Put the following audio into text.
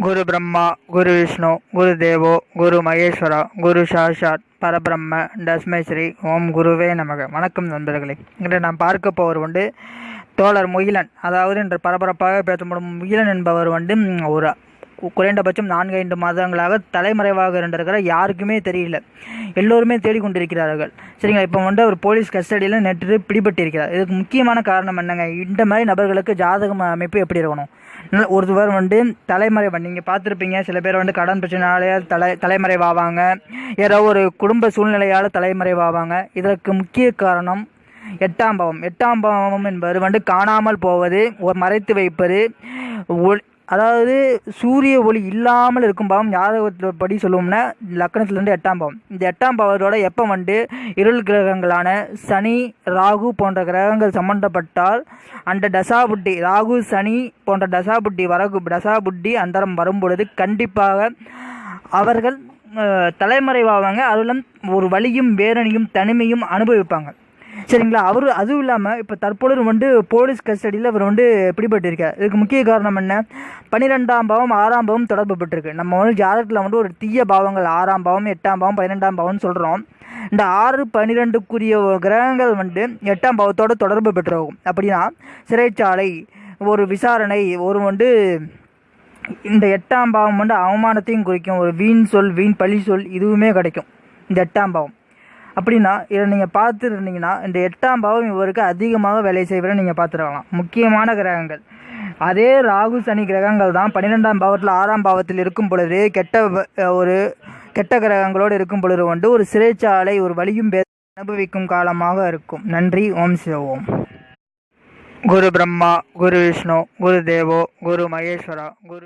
குரு பிரம்மா குரு விஷ்ணு குரு தேவோ குரு மகேஸ்வரா குரு சாஷாத் பரபிரம்ம தஸ்மை ஸ்ரீ ஓம் குருவே நமக. வணக்கம் நண்பர்களே. இன்று நாம் பார்க்க போவர் வந்து தோழர் முகிலன். அதாவது இன்று பரபரப்பாக பேசப்படும் முகிலன் என்பவர் வந்து ஒரு குறைந்தபட்சம் நான்கு ஐந்து மாதங்களாக தலைமறைவாக இருந்திருக்கிற யாருக்குமே தெரியல. எல்லோருமே தேடிக்கொண்டிருக்கிறார்கள். சரிங்களா? இப்போ வந்து அவர் போலீஸ் கஸ்டடியில் நேற்று பிடிபட்டிருக்கிறார். இதுக்கு முக்கியமான காரணம் என்னங்க? இந்த மாதிரி நபர்களுக்கு ஜாதகம் அமைப்பு எப்படி இருக்கணும்? ஒருவர் வந்து தலைமறைவன் நீங்கள் பார்த்துருப்பீங்க சில பேர் வந்து கடன் பிரச்சனையாலே தலை தலைமறைவாவாங்க. ஏதோ ஒரு குடும்ப சூழ்நிலையால் தலைமறைவாவாங்க. இதற்கு முக்கிய காரணம் எட்டாம் பாவம். எட்டாம் பாவம் என்பது வந்து காணாமல் போவது ஒரு மறைத்து வைப்பது அதாவது சூரிய ஒளி இல்லாமல் இருக்கும் பாவம் ஜாதகத்தில் படி சொல்லுவோம்னா லக்கணத்துலேருந்து எட்டாம் பாவம். இந்த எட்டாம் பாவத்தோட எப்போ வந்து இருள் கிரகங்களான சனி ராகு போன்ற கிரகங்கள் சம்பந்தப்பட்டால் அந்த தசாபுட்டி ராகு சனி போன்ற தசாபுட்டி வரகு தசாபுட்டி அந்தரம் வரும்பொழுது கண்டிப்பாக அவர்கள் தலைமறைவாவாங்க. அதிலும் ஒரு வழியும் வேதனையும் தனிமையும் அனுபவிப்பாங்க. சரிங்களா? அவர் அதுவும் இல்லாமல் இப்போ தற்பொழுது வந்து போலீஸ் கஸ்டடியில் அவர் வந்து பிடிபட்டிருக்கார். இதுக்கு முக்கிய காரணம் என்ன? பன்னிரெண்டாம் பாவம் ஆறாம் பாவம் தொடர்பு பட்டிருக்கு நம்ம வந்து ஜாதகத்தில் வந்து ஒரு தீய பாவங்கள் ஆறாம் பாவம் எட்டாம் பாவம் பன்னிரெண்டாம் பாவம்னு சொல்கிறோம் இந்த ஆறு பன்னிரெண்டுக்குரிய கிரகங்கள் வந்து எட்டாம் பாவத்தோடு தொடர்பு பெற்றிருக்கும். அப்படின்னா சிறைச்சாலை ஒரு விசாரணை ஒரு வந்து இந்த எட்டாம் பாவம் வந்து அவமானத்தையும் குறிக்கும். ஒரு வீண் சொல் வீண் பழி சொல் இதுவுமே கிடைக்கும். இந்த எட்டாம் பாவம். அப்படின்னா இதை நீங்கள் பார்த்துருந்தீங்கன்னா இந்த எட்டாம் பாவம் இவருக்கு அதிகமாக வேலை செய்வதை நீங்கள் பார்த்துருக்கலாம். முக்கியமான கிரகங்கள். அதே ராகு சனி கிரகங்கள் தான் பன்னிரெண்டாம் பாவத்தில் ஆறாம் பாவத்தில் இருக்கும் பொழுது கெட்ட ஒரு கெட்ட கிரகங்களோடு இருக்கும் பொழுது கொண்டு ஒரு சிறைச்சாலை ஒரு வலியும் அனுபவிக்கும் காலமாக இருக்கும். நன்றி ஓம் சிவோம் குரு பிரம்மா குரு விஷ்ணு குரு தேவோ குரு மகேஸ்வரா குரு